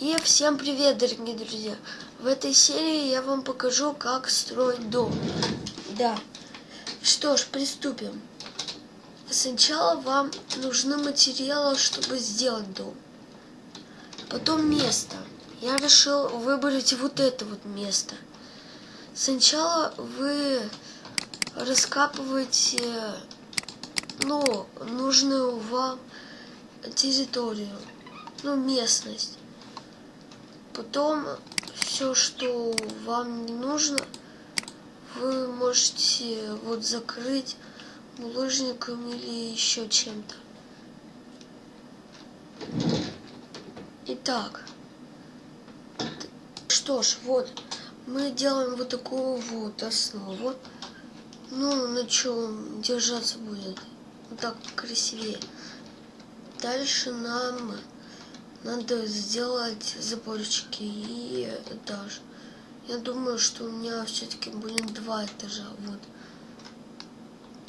И всем привет, дорогие друзья! В этой серии я вам покажу, как строить дом. Да. Что ж, приступим. Сначала вам нужны материалы, чтобы сделать дом. Потом место. Я решил выбрать вот это вот место. Сначала вы раскапываете, ну, нужную вам территорию, ну, местность. Потом все, что вам не нужно, вы можете вот закрыть булыжником или еще чем-то. Итак, что ж, вот, мы делаем вот такую вот основу. Ну, на чем держаться будет. Вот так красивее. Дальше нам надо сделать заборчики и этаж. Я думаю, что у меня все-таки будет два этажа. Вот.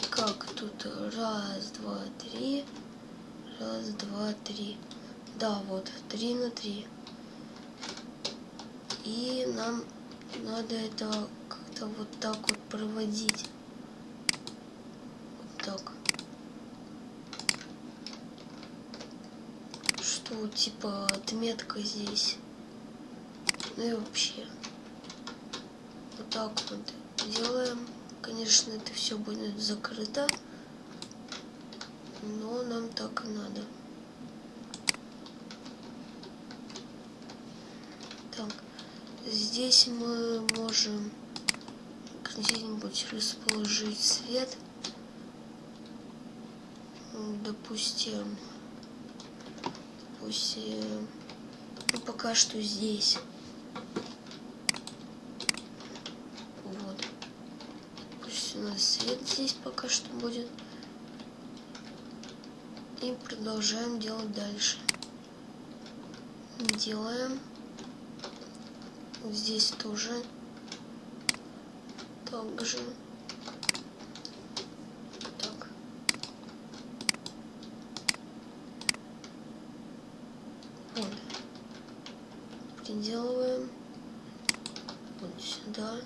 Как тут? Раз, два, три. Раз, два, три. Да, вот. Три на три. И нам надо это как-то вот так вот проводить. Вот так. Что типа отметка здесь. Ну и вообще. Вот так вот делаем. Конечно, это все будет закрыто. Но нам так и надо. Так, здесь мы можем где-нибудь расположить свет. Допустим, пусть э, ну, пока что здесь. Вот. Пусть у нас свет здесь пока что будет. И продолжаем делать дальше. Делаем. Здесь тоже. Также. Приделываем вот сюда.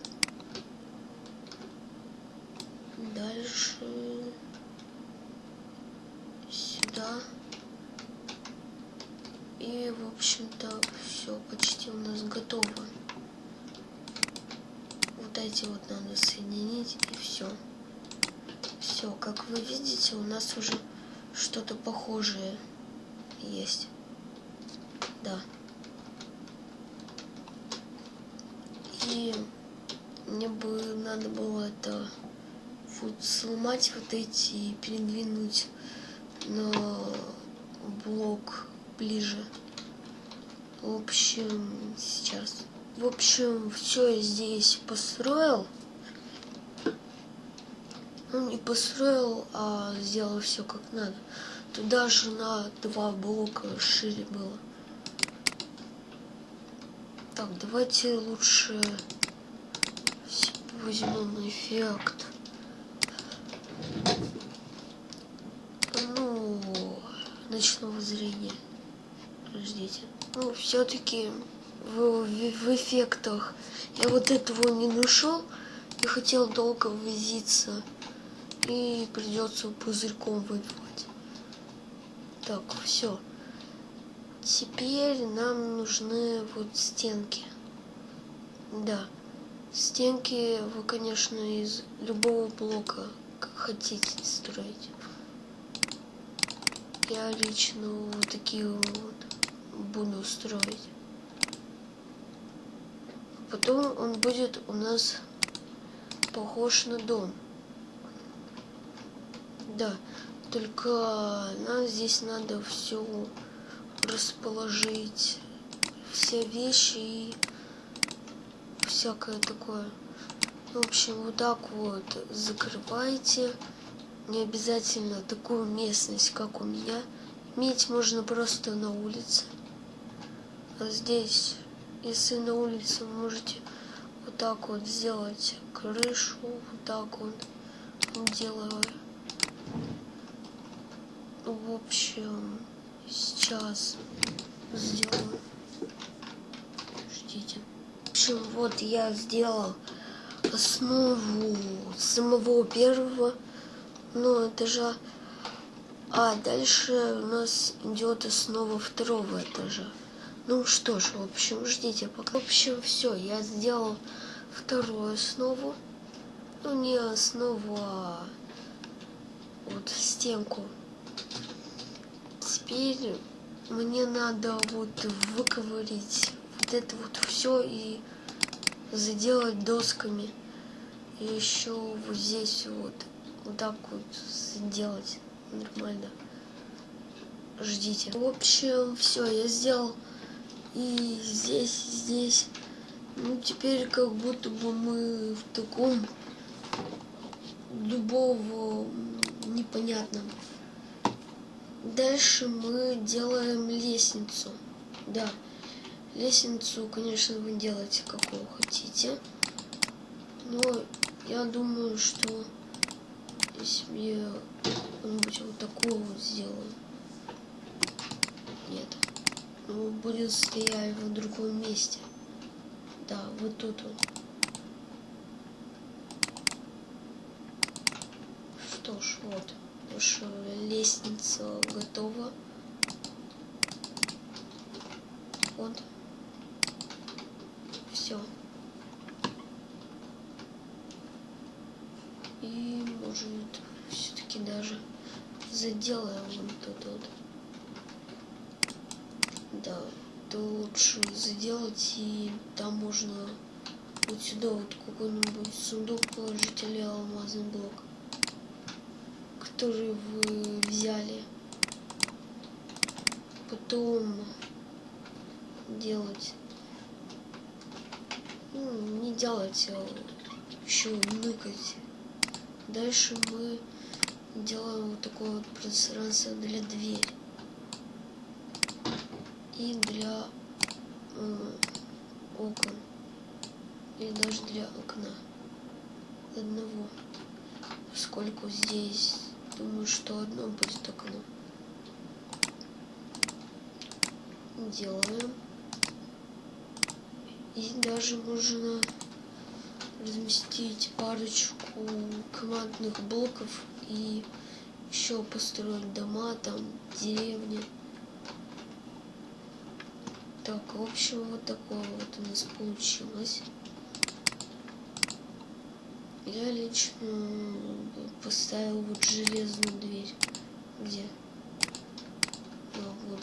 Дальше сюда. И, в общем-то, все почти у нас готово. Вот эти вот надо соединить, и все. Все, как вы видите, у нас уже что-то похожее есть. Да. И мне бы надо было это вот сломать вот эти и передвинуть на блок ближе. В общем, сейчас. В общем, все я здесь построил. Ну, не построил, а сделал все как надо. Туда же на два блока шире было. Так, давайте лучше возьмем эффект. Ну, ночного зрения. Подождите. Ну, все-таки в, в, в эффектах я вот этого не нашел. и хотел долго возиться. И придется пузырьком выбивать. Так, все. Теперь нам нужны вот стенки. Да. Стенки вы, конечно, из любого блока, хотите строить. Я лично вот такие вот буду строить. Потом он будет у нас похож на дом. Да, только нам здесь надо все расположить все вещи и всякое такое. В общем, вот так вот закрывайте. Не обязательно такую местность, как у меня. Иметь можно просто на улице. А здесь, если на улице, можете вот так вот сделать крышу, вот так вот делаю. В общем, сейчас сделаю. Общем, вот я сделал основу самого первого ну, этажа. А дальше у нас идет основа второго этажа. Ну что ж, в общем, ждите пока. В общем, все, я сделал вторую основу. Ну, не основу, а вот стенку. Теперь мне надо вот выковырить вот это вот все и заделать досками. И еще вот здесь вот, вот так вот сделать нормально. Ждите. В общем, все, я сделал и здесь, здесь. Ну, теперь как будто бы мы в таком дубово непонятном. Дальше мы делаем лестницу. Да, лестницу, конечно, вы делаете какую хотите. Но я думаю, что если какую-нибудь вот такую вот сделаю. Нет. Ну, будет стоять в другом месте. Да, вот тут вот. Что ж, вот. Наша лестница готова. Вот. Все. И может все-таки даже заделаем вот тут вот. Да, то лучше заделать и там можно вот сюда вот какой-нибудь сундук положить или алмазный блок который вы взяли потом делать ну, не делать а еще ныкать. Дальше мы делаем вот такое вот пространство для двери. И для э, окон. И даже для окна. Одного. Поскольку здесь думаю что одно будет окно. Делаем и даже можно разместить парочку командных блоков и еще построить дома там деревни. Так в общем вот такое вот у нас получилось. Я лично поставил вот железную дверь. Где а, вот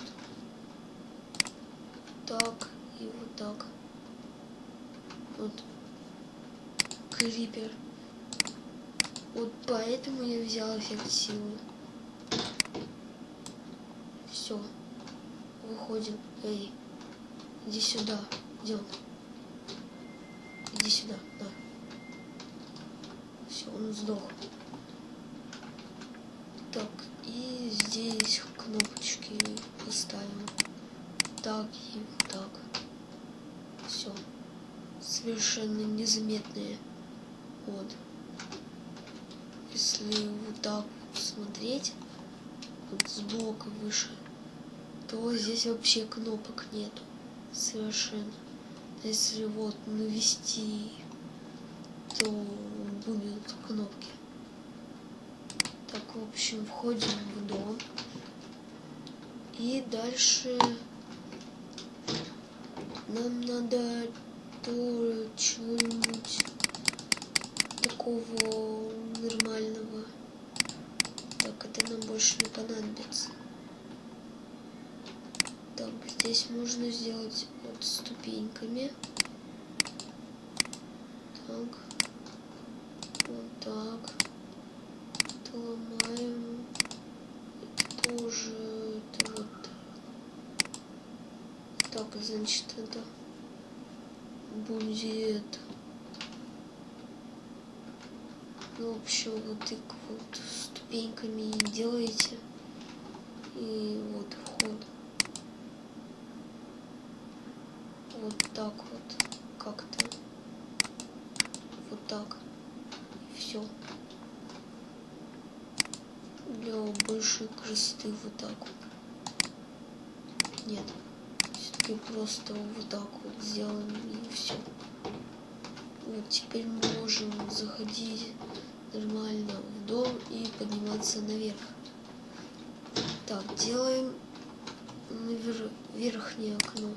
так и вот так вот крипер вот поэтому я взял эффект силы все выходим. Эй иди сюда. Идем иди сюда да. Все он сдох. Так и здесь кнопочки поставим. Так и так. Все совершенно незаметные вот. Если вот так смотреть вот сбоку выше то здесь вообще кнопок нету совершенно. Если вот навести то будут кнопки. Так в общем входим в дом. И дальше нам надо то чего-нибудь такого нормального. Так это нам больше не понадобится. Так здесь можно сделать вот ступеньками. Так. Вот так. Это ломаем. Это тоже это вот. Так значит это будет в общем вот так вот ступеньками делаете. И вот вход. Вот так вот как-то. Вот так. Все для большей красоты вот так вот. Нет все-таки просто вот так вот сделаем и все Вот теперь мы можем заходить нормально в дом и подниматься наверх. Так, делаем навер... верхнее окно.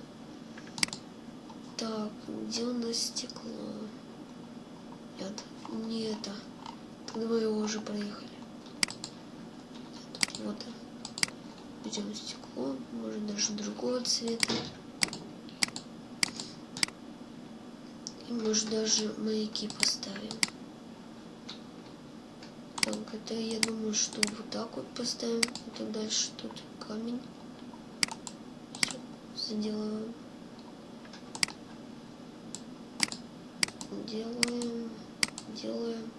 Так, где у нас стекло? Нет, не это. Тогда мы его уже проехали. Нет, вот. Берем стекло, может даже другого цвета. И может даже маяки поставим. Это я думаю, что вот так вот поставим. Так дальше тут камень. Все, заделаем. Делаем, делаем.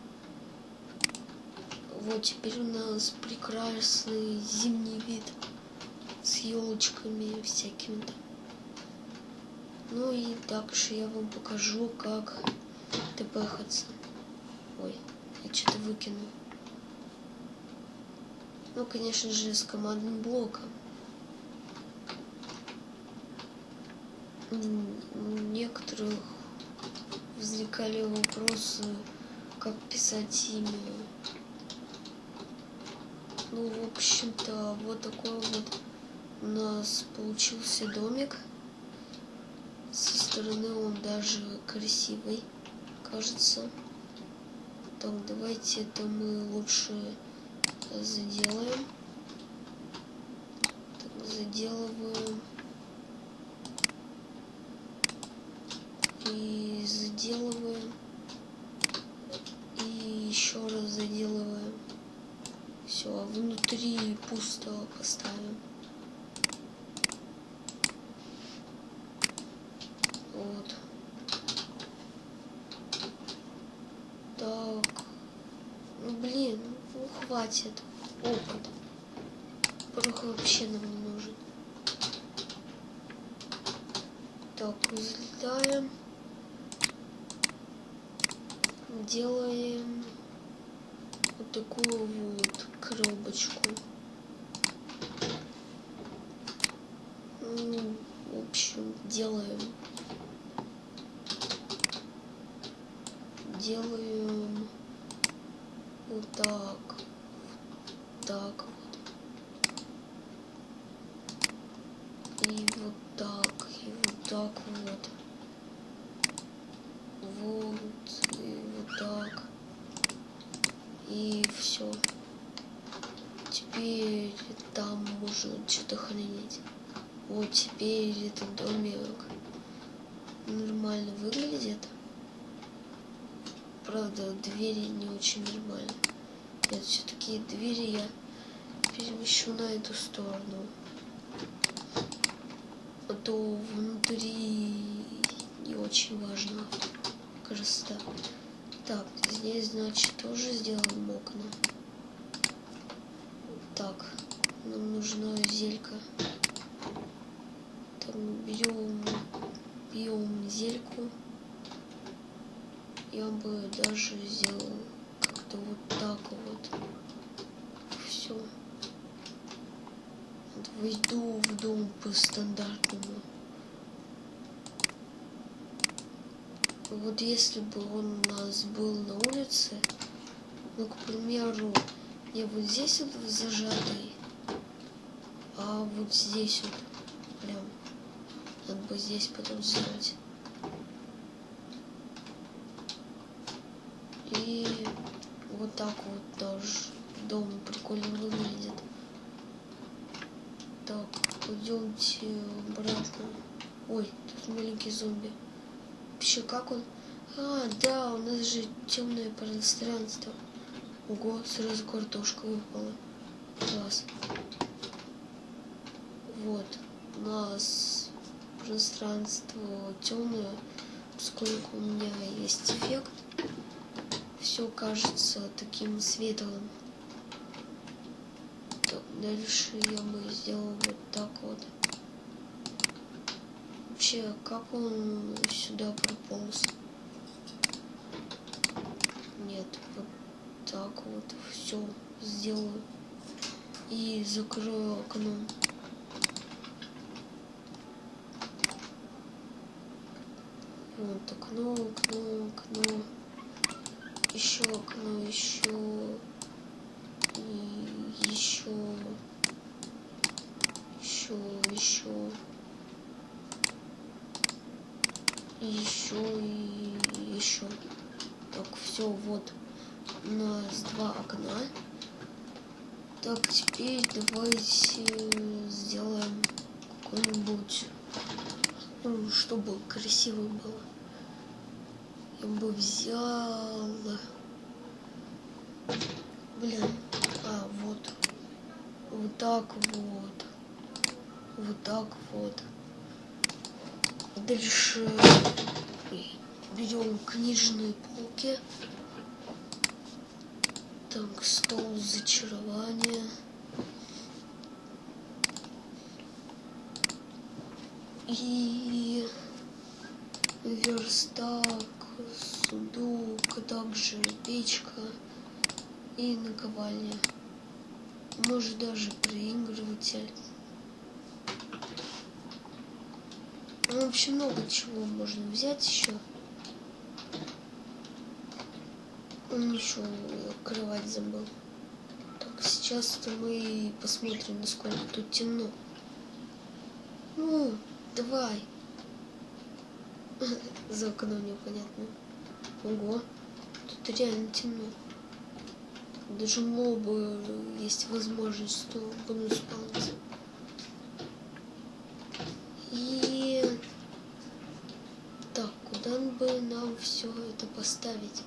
Вот теперь у нас прекрасный зимний вид с елочками всякими там. Ну и дальше я вам покажу, как тпхаться. Ой, я что-то выкинул. Ну, конечно же, с командным блоком. Некоторых возникали вопросы, как писать имя. Ну, в общем-то, вот такой вот у нас получился домик. Со стороны он даже красивый, кажется. Так, давайте это мы лучше заделаем. Так, заделываем. И заделываем. И еще раз заделываем. Все, внутри пусто поставим. Вот. Так. Ну, блин, ну хватит. Опыт. Порох вообще нам не нужен. Так, взлетаем. Делаем вот такую вот коробочку. Ну, в общем, делаем делаем вот так, так вот. И вот так, и вот так вот. Вот, и вот так. И все. Теперь там можно что-то хранить. Вот теперь этот домик нормально выглядит. Правда, двери не очень нормально. Нет, все-таки двери я перемещу на эту сторону. А то внутри не очень важно красота. Так, здесь, значит, тоже сделаем окна. Так, нам нужна зелька. Так, берем, берем зельку я бы даже сделал как-то вот так вот. Все. Войду в дом по стандартному. Вот если бы он у нас был на улице, ну, к примеру, я вот здесь вот зажатый, а вот здесь вот прям надо бы здесь потом сделать. И вот так вот тоже дом прикольно выглядит. Так, пойдемте обратно. Ой, тут маленький зомби. Вообще, как он? А, да, у нас же темное пространство. Ого, сразу картошка выпала. Класс. Вот, у нас пространство темное, поскольку у меня есть эффект все кажется таким светлым. Так, дальше я бы сделал вот так вот. Вообще, как он сюда прополз? Нет, вот так вот все сделаю. И закрою окно. Вот окно, окно, окно. Еще окно, еще. И еще. Еще, еще. Еще и еще. Так, все, вот у нас два окна. Так, теперь давайте сделаем какой-нибудь, ну, чтобы красиво было. Я бы взял... Блин, а, вот. Вот так вот. Вот так вот. Дальше берем книжные полки. Так, стол зачарования. И верстак, сундук, также печка и наковальня. Может даже проигрыватель. Ну, вообще много чего можно взять еще. Он еще кровать забыл. Так, сейчас-то мы посмотрим, насколько тут темно. Ну, давай. За окном непонятно. Ого, тут реально темно. Даже мобы есть возможность, что будут спавниться. бы нам все это поставить?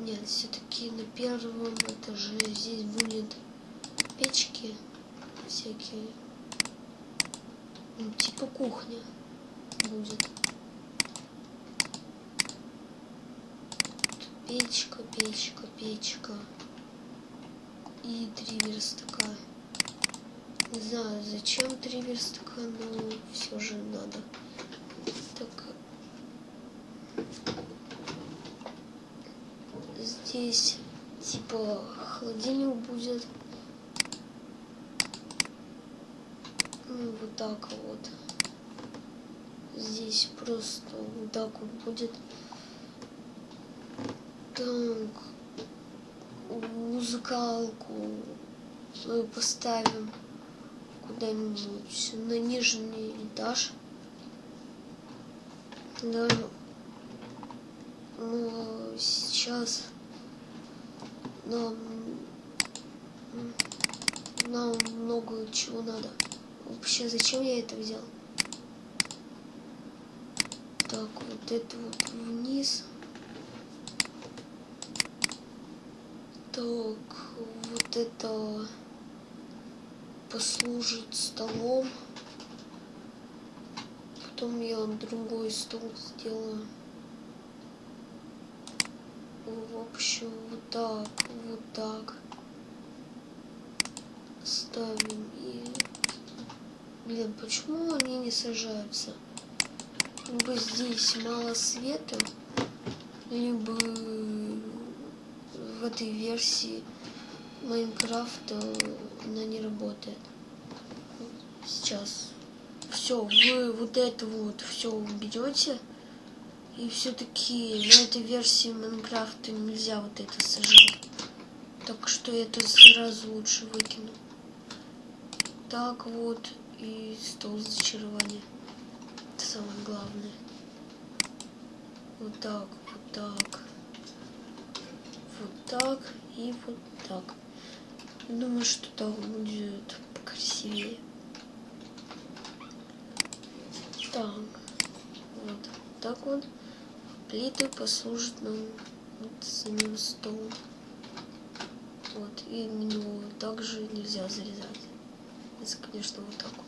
Нет, все-таки на первом этаже здесь будет печки всякие. Ну, типа кухня будет. печка, печка, печка. И три верстака. Не знаю, зачем три верстака, но все же надо. Так. Здесь типа холодильник будет. Ну, вот так вот. Здесь просто вот так вот будет. Так. Музыкалку поставим куда-нибудь на нижний этаж. Да, но сейчас нам, нам много чего надо. Вообще, зачем я это взял? Так, вот это вот вниз. Так, вот это послужит столом. Потом я другой стол сделаю. В общем, вот так, вот так. Ставим и... Блин, почему они не сажаются? Либо здесь мало света, либо в этой версии Майнкрафта она не работает. Сейчас. Все, вы вот это вот все уберете. И все-таки на этой версии Майнкрафта нельзя вот это сажать. Так что это сразу лучше выкину. Так вот. И стол зачарования. Это самое главное. Вот так, вот так. Вот так и вот так. Думаю, что так будет красивее. Так, вот так вот. Плиты послужат нам вот самим столом. Вот, и меню также нельзя зарезать. Если, конечно, вот так вот.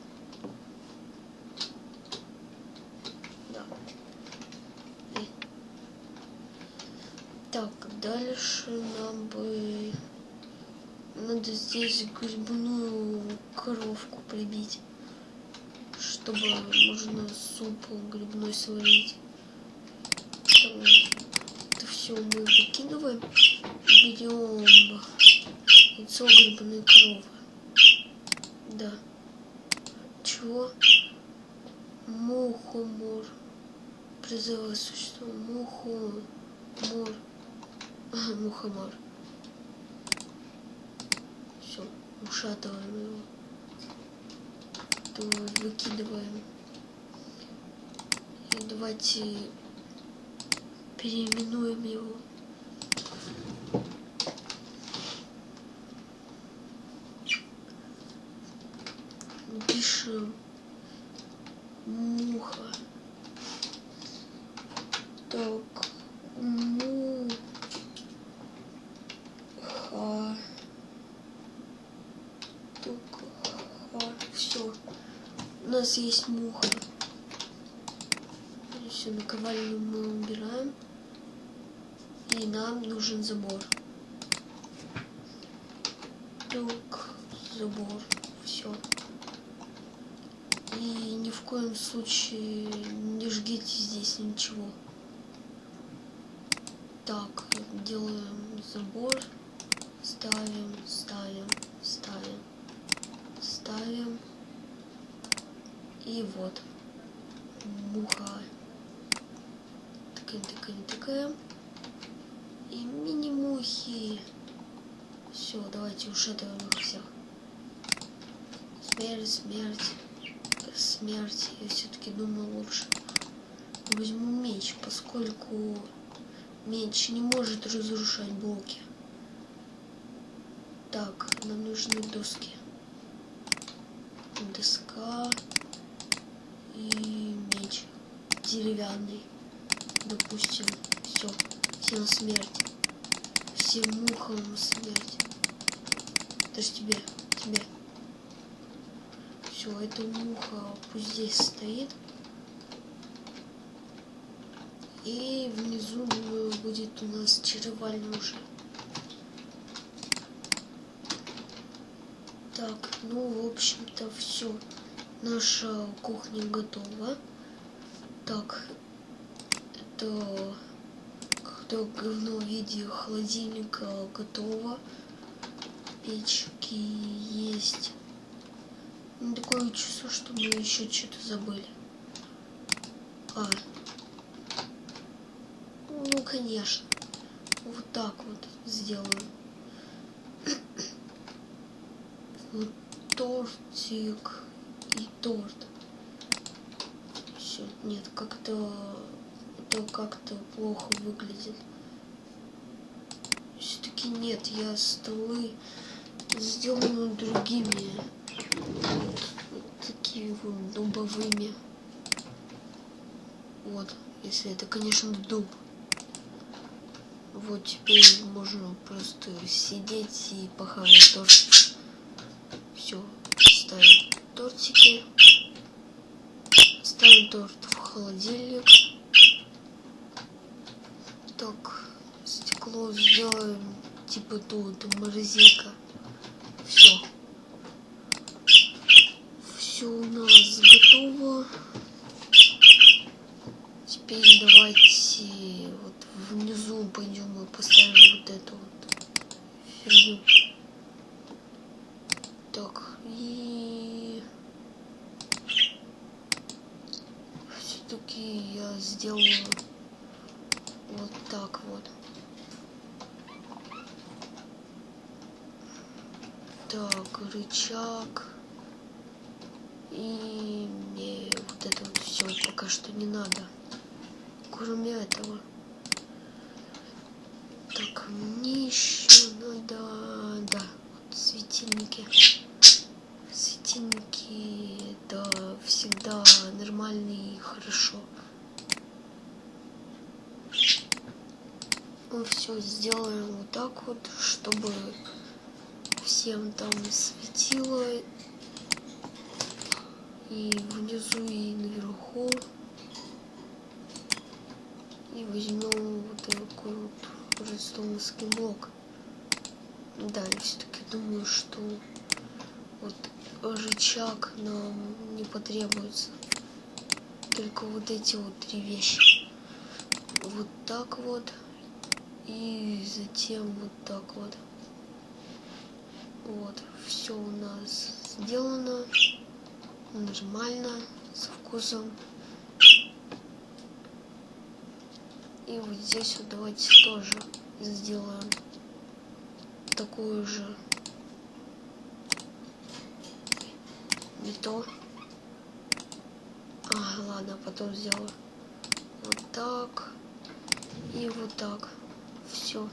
Так, дальше нам бы надо здесь грибную коровку прибить, чтобы можно суп грибной сварить. Это все мы выкидываем. Берем яйцо грибной коровы. Да. Че? чего? Мухомор. Призывает существо. Мухомор. Мухомор. Все, ушатываем его. То выкидываем. И давайте переименуем его. Пишем муха. Так, муха. Так, все. У нас есть муха. Все, наковальню мы убираем. И нам нужен забор. Так, забор. Все. И ни в коем случае не жгите здесь ничего. Так, делаем забор. Ставим, ставим, ставим. И вот. Муха. Такая, такая, такая. И мини-мухи. Все, давайте ушатываем их всех. Смерть, смерть, смерть. Я все-таки думаю лучше. Возьму меч, поскольку меч не может разрушать блоки. Так, нам нужны доски. Доска и меч деревянный. Допустим, все. Всем смерть. Всем мухам смерть. Даже тебе, тебе. Все, эта муха пусть здесь стоит. И внизу, будет у нас чаровальня уже. Так, ну, в общем-то, все. Наша кухня готова. Так, это кто говно в виде холодильника готово. Печки есть. Ну, такое чувство, что мы еще что-то забыли. А. Ну, конечно. Вот так вот сделаем. Вот тортик торт. Все, нет, как-то это как-то плохо выглядит. Все-таки нет, я столы сделаю другими. Вот, вот такими вот дубовыми. Вот, если это, конечно, дуб. Вот теперь можно просто сидеть и похавать торт. Все, ставим тортики. Ставим торт в холодильник. Так, стекло сделаем типа тут морозилка. Все. Все у нас готово. Теперь давайте вот внизу пойдем и поставим вот эту вот фигню. Так, и все-таки я сделаю вот так вот. Так, рычаг. И мне вот это вот все пока что не надо. Кроме этого. Так, мне еще надо... Да, вот светильники. Светильники, да, всегда нормальные и хорошо. Мы все сделаем вот так вот, чтобы всем там светило и внизу, и наверху. И возьмем вот такой вот redstoneский блок. Да, я все-таки думаю, что вот рычаг нам не потребуется. Только вот эти вот три вещи. Вот так вот. И затем вот так вот. Вот, все у нас сделано. Нормально, со вкусом. И вот здесь вот давайте тоже сделаем такую же не то. А, ладно, потом сделаю. Вот так. И вот так. Все.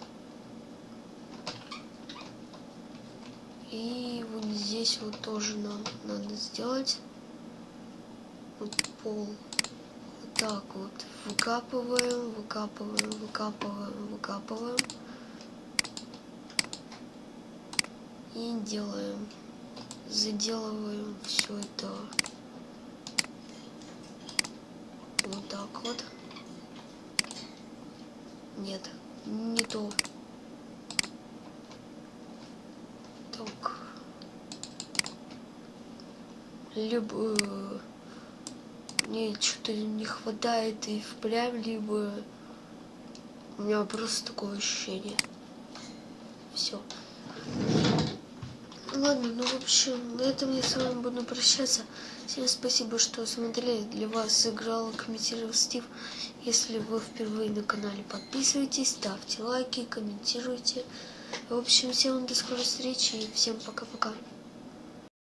И вот здесь вот тоже нам надо сделать. Вот пол. Вот так вот. Выкапываем, выкапываем, выкапываем, выкапываем. И делаем. Заделываем все это вот так вот. Нет, не то. Так. Либо э, мне что-то не хватает и впрямь, либо у меня просто такое ощущение. Все. Ладно, ну в общем, на этом я с вами буду прощаться. Всем спасибо, что смотрели. Для вас сыграл, комментировал Стив. Если вы впервые на канале, подписывайтесь, ставьте лайки, комментируйте. В общем, всем до скорой встречи и всем пока-пока.